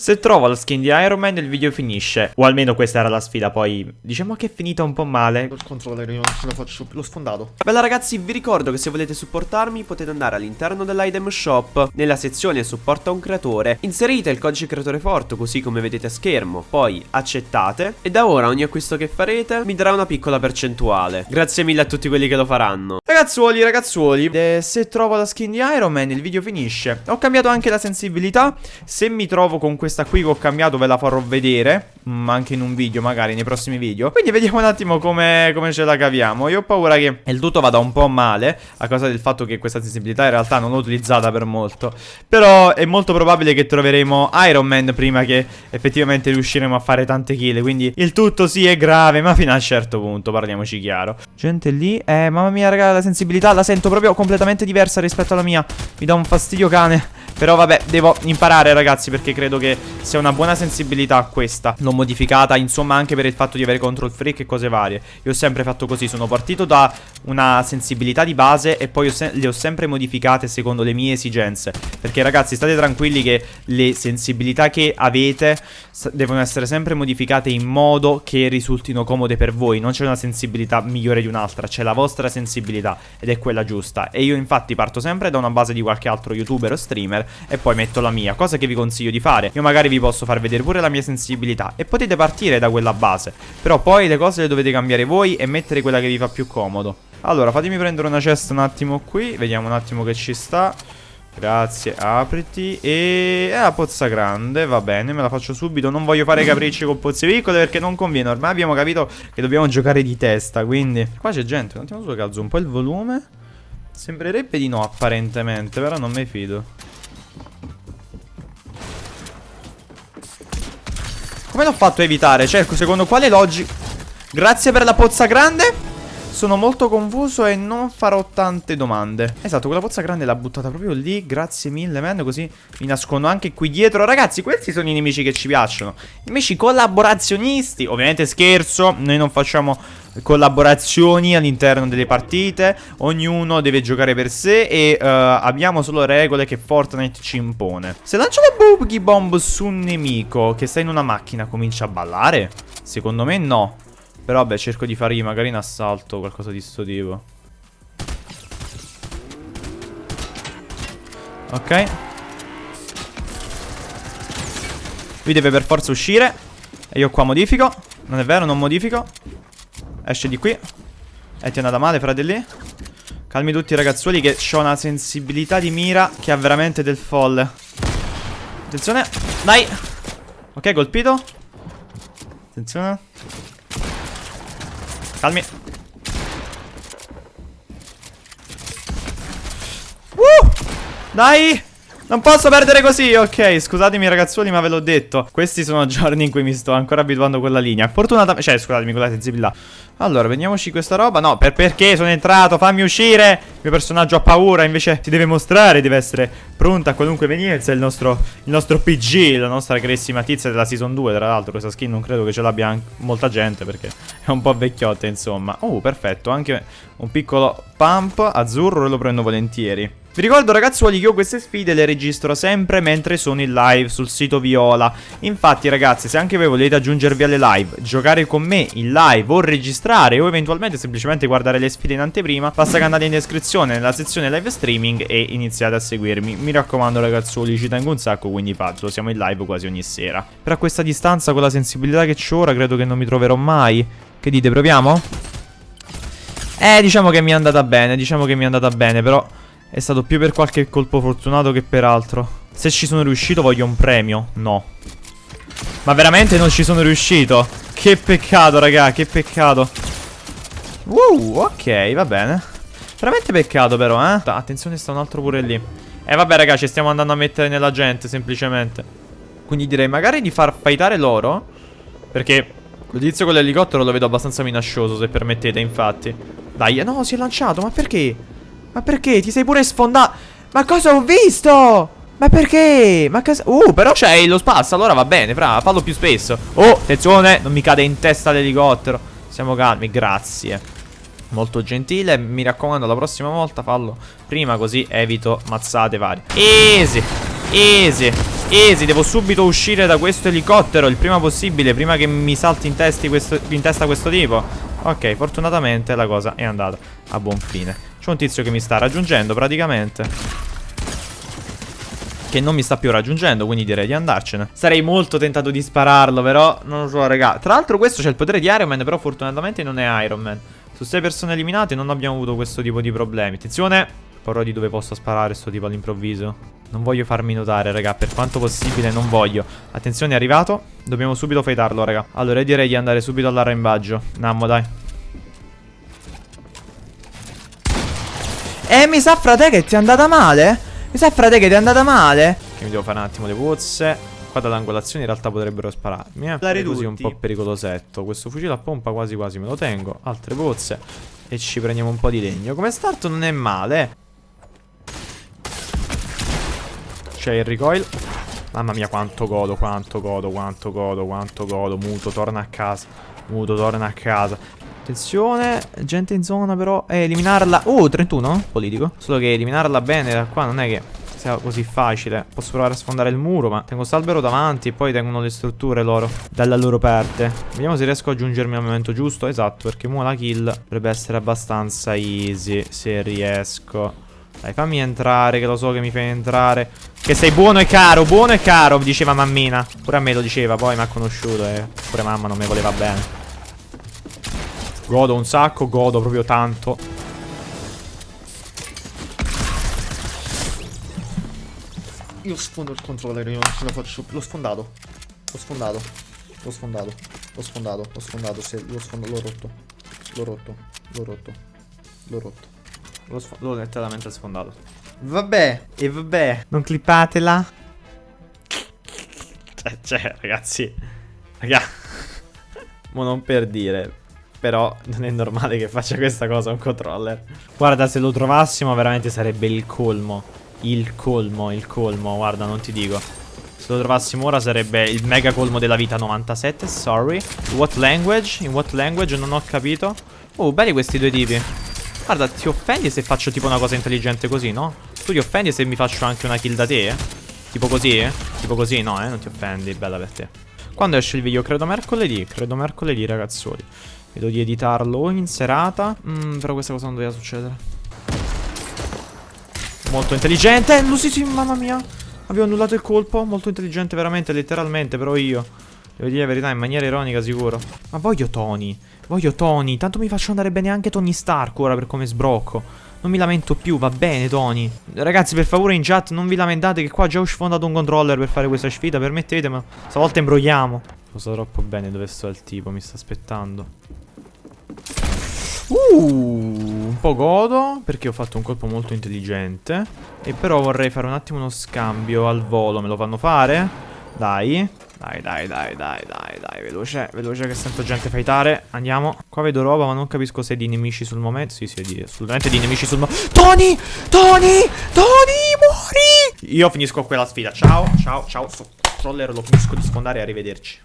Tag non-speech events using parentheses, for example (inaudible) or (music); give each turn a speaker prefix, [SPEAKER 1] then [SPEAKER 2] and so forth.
[SPEAKER 1] Se trovo la skin di Iron Man il video finisce. O almeno questa era la sfida poi Diciamo che è finita un po' male.
[SPEAKER 2] Il controller io non ce la faccio più, l'ho sfondato.
[SPEAKER 3] Bella ragazzi vi ricordo che se volete supportarmi potete andare all'interno dell'item shop. Nella sezione supporta un creatore Inserite il codice creatore forte così come vedete a schermo Poi accettate. E da ora ogni acquisto che farete mi darà una piccola percentuale. Grazie mille a tutti quelli che lo faranno.
[SPEAKER 1] Ragazzuoli ragazzuoli eh, Se trovo la skin di Iron Man il video finisce. Ho cambiato anche la sensibilità. Se mi trovo con questa questa qui che ho cambiato ve la farò vedere mm, Anche in un video magari nei prossimi video. Quindi vediamo un attimo come, come ce la caviamo. Io ho paura che il tutto vada un po' male A causa del fatto che questa sensibilità in realtà non l'ho utilizzata per molto. Però è molto probabile che troveremo Iron Man prima che effettivamente riusciremo a fare tante kill. Quindi il tutto sì è grave ma fino a un certo punto parliamoci chiaro. Gente lì, eh mamma mia raga la sensibilità la sento proprio completamente diversa rispetto alla mia. Mi dà un fastidio cane però vabbè, devo imparare ragazzi perché credo che sia una buona sensibilità questa L'ho modificata insomma anche per il fatto di avere control freak e cose varie. Io ho sempre fatto così, sono partito da una sensibilità di base e poi ho le ho sempre modificate secondo le mie esigenze. Perché ragazzi state tranquilli che le sensibilità che avete devono essere sempre modificate in modo che risultino comode per voi. Non c'è una sensibilità migliore di un'altra, c'è la vostra sensibilità ed è quella giusta. E io infatti parto sempre da una base di qualche altro youtuber o streamer e poi metto la mia Cosa che vi consiglio di fare. Io magari vi posso far vedere pure la mia sensibilità E potete partire da quella base Però poi le cose le dovete cambiare voi e mettere quella che vi fa più comodo. Allora fatemi prendere una cesta un attimo qui Vediamo un attimo che ci sta. Grazie, apriti E la pozza grande, va bene, me la faccio subito. Non voglio fare capricci con pozze piccole perché non conviene. Ormai abbiamo capito che dobbiamo giocare di testa Quindi, qua c'è gente, un attimo solo che alzo un po' il volume. Sembrerebbe di no apparentemente, però non mi fido Come l'ho fatto a evitare? Cerco, secondo quale logica? Grazie per la pozza grande sono molto confuso e non farò tante domande. Esatto, quella pozza grande l'ha buttata proprio lì Grazie mille, man Così mi nascondo anche qui dietro. Ragazzi, questi sono i nemici che ci piacciono. Nemici collaborazionisti. Ovviamente scherzo Noi non facciamo collaborazioni all'interno delle partite. Ognuno deve giocare per sé E uh, abbiamo solo regole che Fortnite ci impone. Se lancio la boogie bomb su un nemico Che sta in una macchina Comincia a ballare? Secondo me no però vabbè cerco di fargli magari in assalto Qualcosa di sto tipo. Ok. Lui deve per forza uscire. E io qua modifico. Non è vero, non modifico. Esce di qui. E ti è andata male, fratelli Calmi tutti ragazzuoli che ho una sensibilità di mira Che ha veramente del folle. Attenzione. Dai. Ok, colpito. Attenzione Calmi. Uh! Dai! Non posso perdere così, ok, scusatemi ragazzuoli ma ve l'ho detto. Questi sono giorni in cui mi sto ancora abituando a quella linea. Fortunatamente, cioè scusatemi con la sensibilità Allora, vediamoci questa roba. No, per perché sono entrato, fammi uscire. Il mio personaggio ha paura, invece si deve mostrare Deve essere pronta a qualunque evenienza il nostro, il nostro PG, la nostra carissima tizia della Season 2 Tra l'altro questa skin non credo che ce l'abbia molta gente Perché è un po' vecchiotta insomma. Oh, perfetto, anche un piccolo pump azzurro lo prendo volentieri vi ricordo ragazzuoli che io queste sfide le registro sempre mentre sono in live sul sito Viola. Infatti ragazzi se anche voi volete aggiungervi alle live, giocare con me in live o registrare o eventualmente semplicemente guardare le sfide in anteprima Basta che andate in descrizione nella sezione live streaming e iniziate a seguirmi. Mi raccomando ragazzuoli ci tengo un sacco quindi fatelo, siamo in live quasi ogni sera. Però a questa distanza con la sensibilità che ho ora credo che non mi troverò mai. Che dite proviamo? Eh diciamo che mi è andata bene, diciamo che mi è andata bene però... È stato più per qualche colpo fortunato che per altro. Se ci sono riuscito voglio un premio. No. Ma veramente non ci sono riuscito? Che peccato, raga, che peccato. Uh, ok, va bene. Veramente peccato però, eh. Attenzione, sta un altro pure lì. Eh vabbè, raga, ci stiamo andando a mettere nella gente, semplicemente. Quindi direi magari di far fightare loro. Perché l'udizio con l'elicottero lo vedo abbastanza minaccioso, se permettete, infatti. Dai, no, si è lanciato, ma perché? Ma perché? Ti sei pure sfondato? Ma cosa ho visto? Ma perché? Ma cosa... Uh, però c'è lo spazio, allora va bene, fra, fallo più spesso. Oh, attenzione, non mi cade in testa l'elicottero. Siamo calmi, grazie. Molto gentile, mi raccomando, la prossima volta fallo prima così evito mazzate varie. Easy, easy. Easy, devo subito uscire da questo elicottero il prima possibile, prima che mi salti in, questo, in testa questo tipo. Ok, fortunatamente la cosa è andata a buon fine. Un tizio che mi sta raggiungendo praticamente. Che non mi sta più raggiungendo, quindi direi di andarcene. Sarei molto tentato di spararlo, però non lo so, raga. Tra l'altro questo c'è il potere di Iron Man, però fortunatamente non è Iron Man. Su 6 persone eliminate non abbiamo avuto questo tipo di problemi. Attenzione, porrò di dove posso sparare sto tipo all'improvviso. Non voglio farmi notare, raga, per quanto possibile non voglio. Attenzione, è arrivato. Dobbiamo subito fightarlo, raga. Allora, direi di andare subito all'arrembaggio. Nammo, dai. Eh, mi sa, frate, che ti è andata male? Mi sa, frate, che ti è andata male? Che mi devo fare un attimo le pozze. Qua dall'angolazione in realtà potrebbero spararmi, eh.
[SPEAKER 2] Dare
[SPEAKER 1] così un po' pericolosetto. Questo fucile a pompa quasi quasi me lo tengo. Altre pozze. E ci prendiamo un po' di legno. Come start non è male. eh. C'è il recoil. Mamma mia quanto godo, quanto godo, quanto godo, quanto godo. Muto, torna a casa. Muto, torna a casa. Attenzione, gente in zona però. Eh, eliminarla. Uh, 31? Politico. Solo che eliminarla bene da qua non è che sia così facile. Posso provare a sfondare il muro, ma tengo st'albero davanti e poi tengono le strutture loro. Dalla loro parte. Vediamo se riesco a aggiungermi al momento giusto. Esatto, perché mo la kill dovrebbe essere abbastanza easy. Se riesco. Dai, fammi entrare, che lo so che mi fai entrare. Che sei buono e caro, buono e caro, diceva mammina. Pure a me lo diceva, poi mi ha conosciuto e pure mamma non mi voleva bene. Godo un sacco, godo proprio tanto.
[SPEAKER 2] Io sfondo il controller, io non ce la faccio più. L'ho sfondato. L'ho sfondato. L'ho sfondato. L'ho sfondato. L'ho sfondato. L'ho sfondato. L'ho rotto. L'ho rotto. L'ho rotto. L'ho rotto.
[SPEAKER 1] L'ho sf- letteralmente sfondato.
[SPEAKER 2] Vabbè.
[SPEAKER 1] E vabbè, non clippatela. Cioè, cioè, ragazzi. Raga. (laughs) Mo non per dire. Però non è normale che faccia questa cosa un controller. Guarda, se lo trovassimo veramente sarebbe il colmo. Il colmo, il colmo. Guarda, non ti dico. Se lo trovassimo ora sarebbe il mega colmo della vita 97. Sorry. What language? In what language? Non ho capito. Oh, belli questi due tipi. Guarda, ti offendi se faccio tipo una cosa intelligente così, no? Tu ti offendi se mi faccio anche una kill da te? eh? Tipo così, eh? Tipo così, no, eh? Non ti offendi, bella per te. Quando esce il video? Credo mercoledì. Credo mercoledì, ragazzoli. Vedo di editarlo in serata. Mm, però questa cosa non doveva succedere. Molto intelligente. No, sì, sì, mamma mia. Avevo annullato il colpo. Molto intelligente, veramente, letteralmente. Però io. Devo dire la verità, in maniera ironica, sicuro. Ma voglio Tony. Voglio Tony. Tanto mi faccio andare bene anche Tony Stark ora per come sbrocco. Non mi lamento più, va bene Tony. Ragazzi, per favore in chat non vi lamentate che qua già ho sfondato un controller per fare questa sfida. Permettete, ma stavolta imbrogliamo. Lo so troppo bene dove sto il tipo, mi sta aspettando. Uh, un po' godo perché ho fatto un colpo molto intelligente. E però vorrei fare un attimo uno scambio al volo. Me lo fanno fare? Dai. Dai, dai, dai, dai, dai, dai. Veloce, veloce che sento gente fightare. Andiamo. Qua vedo roba, ma non capisco se è di nemici sul momento. Sì, sì, è di, assolutamente di nemici sul momento. Tony! Tony! Tony! Muori! Io finisco quella sfida. Ciao, ciao, ciao. Sto controller lo finisco di sfondare. Arrivederci.